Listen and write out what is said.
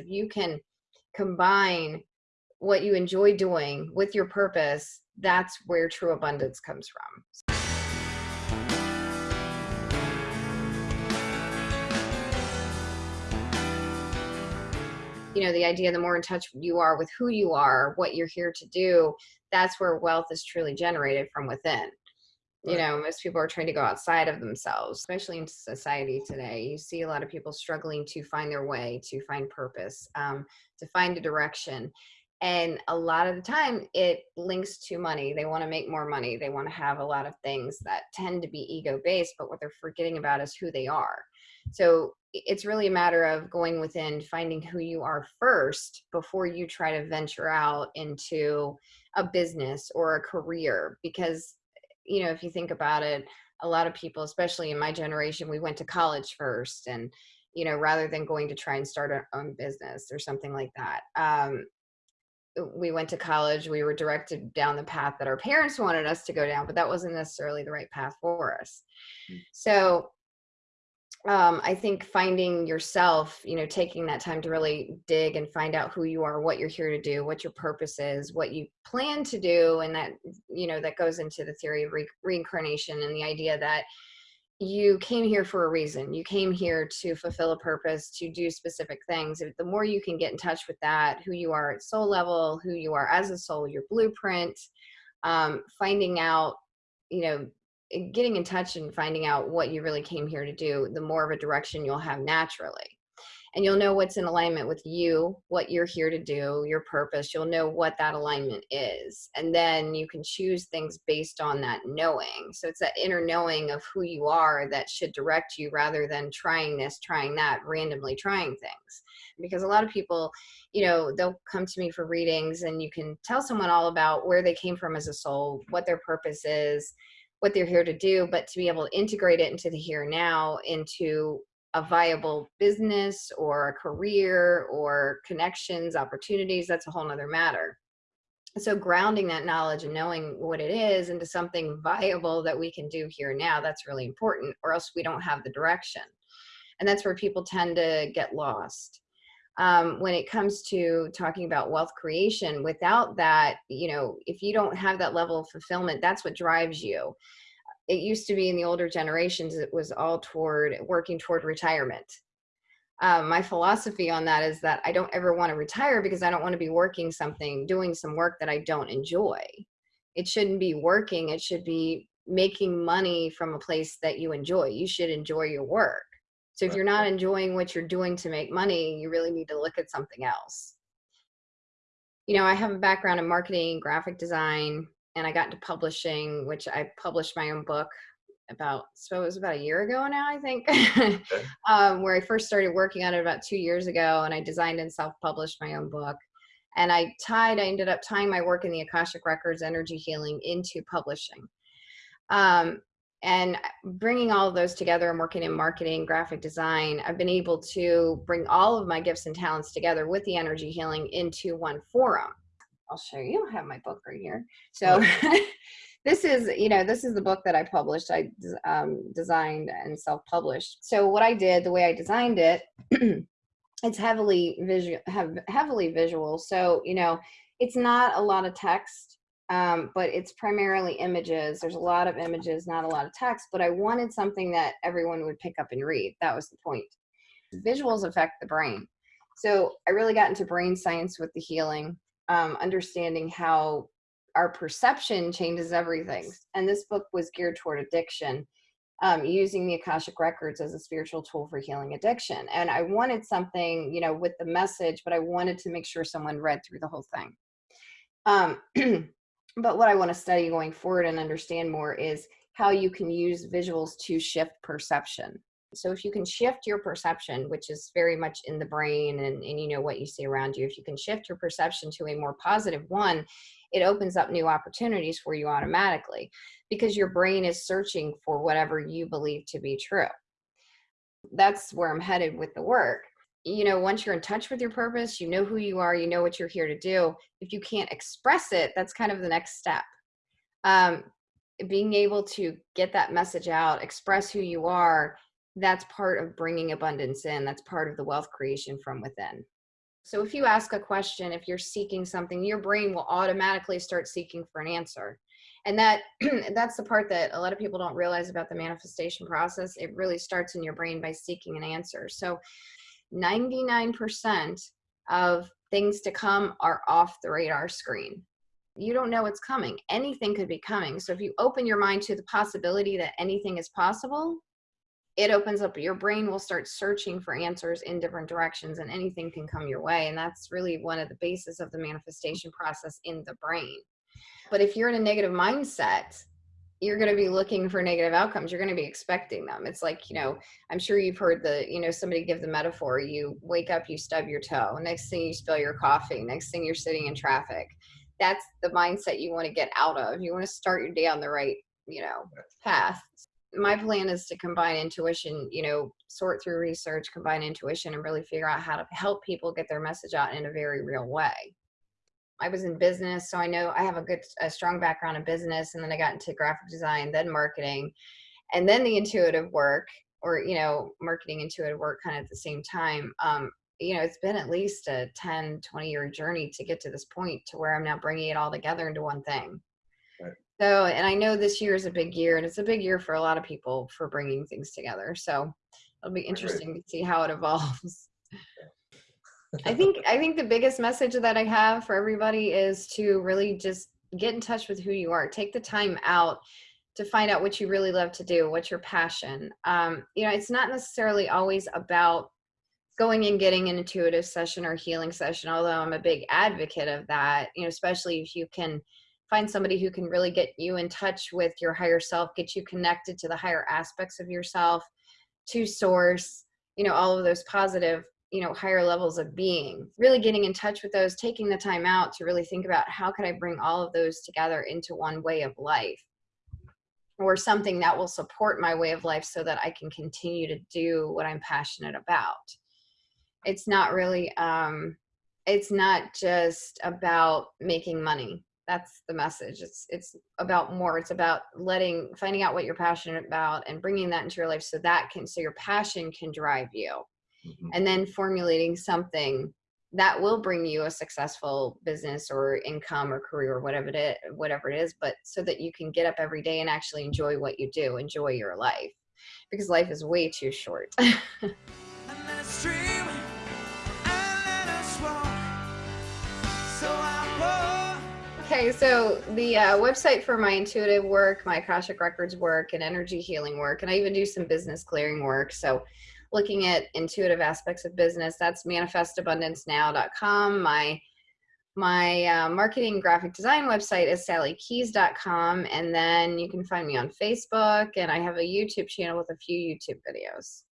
If you can combine what you enjoy doing with your purpose, that's where true abundance comes from. you know the idea the more in touch you are with who you are what you're here to do that's where wealth is truly generated from within you know most people are trying to go outside of themselves especially in society today you see a lot of people struggling to find their way to find purpose um, to find a direction and a lot of the time it links to money they want to make more money they want to have a lot of things that tend to be ego based but what they're forgetting about is who they are. So it's really a matter of going within finding who you are first before you try to venture out into a business or a career because you know if you think about it a lot of people especially in my generation we went to college first and you know rather than going to try and start our own business or something like that um, we went to college we were directed down the path that our parents wanted us to go down but that wasn't necessarily the right path for us mm. so um, I think finding yourself, you know, taking that time to really dig and find out who you are, what you're here to do, what your purpose is, what you plan to do, and that, you know, that goes into the theory of re reincarnation and the idea that you came here for a reason. You came here to fulfill a purpose, to do specific things. The more you can get in touch with that, who you are at soul level, who you are as a soul, your blueprint, um, finding out, you know, getting in touch and finding out what you really came here to do, the more of a direction you'll have naturally. And you'll know what's in alignment with you, what you're here to do, your purpose. You'll know what that alignment is. And then you can choose things based on that knowing. So it's that inner knowing of who you are that should direct you rather than trying this, trying that, randomly trying things. Because a lot of people, you know, they'll come to me for readings and you can tell someone all about where they came from as a soul, what their purpose is, what they're here to do, but to be able to integrate it into the here now, into a viable business or a career or connections, opportunities, that's a whole nother matter. So grounding that knowledge and knowing what it is into something viable that we can do here now, that's really important, or else we don't have the direction. And that's where people tend to get lost um, when it comes to talking about wealth creation without that you know if you don't have that level of fulfillment that's what drives you. It used to be in the older generations it was all toward working toward retirement. Um, my philosophy on that is that i don't ever want to retire because i don't want to be working something doing some work that i don't enjoy. It shouldn't be working it should be making money from a place that you enjoy. You should enjoy your work so if you're not enjoying what you're doing to make money, you really need to look at something else. You know, I have a background in marketing, graphic design, and I got into publishing, which I published my own book about, so it was about a year ago now, I think, okay. um, where I first started working on it about two years ago, and I designed and self-published my own book. And I tied, I ended up tying my work in the Akashic Records, energy healing into publishing. Um, and bringing all of those together and working in marketing graphic design i've been able to bring all of my gifts and talents together with the energy healing into one forum. I'll show you i have my book right here. So this is you know this is the book that i published i um, designed and self-published. So what i did the way i designed it it's heavily visual have heavily visual. So you know it's not a lot of text um, but it's primarily images. There's a lot of images, not a lot of text, but I wanted something that everyone would pick up and read. That was the point. Visuals affect the brain. So I really got into brain science with the healing, um, understanding how our perception changes everything. And this book was geared toward addiction, um, using the Akashic Records as a spiritual tool for healing addiction. And I wanted something, you know, with the message, but I wanted to make sure someone read through the whole thing. But what I want to study going forward and understand more is how you can use visuals to shift perception. So if you can shift your perception, which is very much in the brain and, and you know what you see around you, if you can shift your perception to a more positive one, it opens up new opportunities for you automatically because your brain is searching for whatever you believe to be true. That's where I'm headed with the work you know, once you're in touch with your purpose, you know who you are, you know what you're here to do. If you can't express it, that's kind of the next step. Um, being able to get that message out, express who you are, that's part of bringing abundance in. That's part of the wealth creation from within. So if you ask a question, if you're seeking something, your brain will automatically start seeking for an answer. And that that's the part that a lot of people don't realize about the manifestation process. It really starts in your brain by seeking an answer. So 99% of things to come are off the radar screen. You don't know what's coming. Anything could be coming. So if you open your mind to the possibility that anything is possible, it opens up your brain will start searching for answers in different directions and anything can come your way and that's really one of the basis of the manifestation process in the brain but if you're in a negative mindset you're going to be looking for negative outcomes you're going to be expecting them. It's like you know i'm sure you've heard the you know somebody give the metaphor you wake up you stub your toe next thing you spill your coffee next thing you're sitting in traffic. That's the mindset you want to get out of you want to start your day on the right you know path. My plan is to combine intuition, you know, sort through research, combine intuition, and really figure out how to help people get their message out in a very real way. I was in business, so I know I have a good, a strong background in business, and then I got into graphic design, then marketing, and then the intuitive work, or you know, marketing intuitive work, kind of at the same time. Um, you know, it's been at least a 10, 20 year journey to get to this point to where I'm now bringing it all together into one thing. So, and I know this year is a big year, and it's a big year for a lot of people for bringing things together. So, it'll be interesting to see how it evolves. I think I think the biggest message that I have for everybody is to really just get in touch with who you are. Take the time out to find out what you really love to do, what's your passion. Um, you know, it's not necessarily always about going and getting an intuitive session or healing session, although I'm a big advocate of that, you know, especially if you can find somebody who can really get you in touch with your higher self, get you connected to the higher aspects of yourself, to source, you know, all of those positive, you know, higher levels of being. Really getting in touch with those, taking the time out to really think about how could I bring all of those together into one way of life or something that will support my way of life so that I can continue to do what I'm passionate about. It's not really um it's not just about making money that's the message it's it's about more it's about letting finding out what you're passionate about and bringing that into your life so that can so your passion can drive you mm-hmm. and then formulating something that will bring you a successful business or income or career or whatever it is, whatever it is but so that you can get up every day and actually enjoy what you do enjoy your life because life is way too short Okay, so the uh, website for my intuitive work, my Akashic Records work, and energy healing work, and I even do some business clearing work. So, looking at intuitive aspects of business, that's manifestabundancenow.com. My my uh, marketing graphic design website is sallykeys.com, and then you can find me on Facebook, and I have a YouTube channel with a few YouTube videos.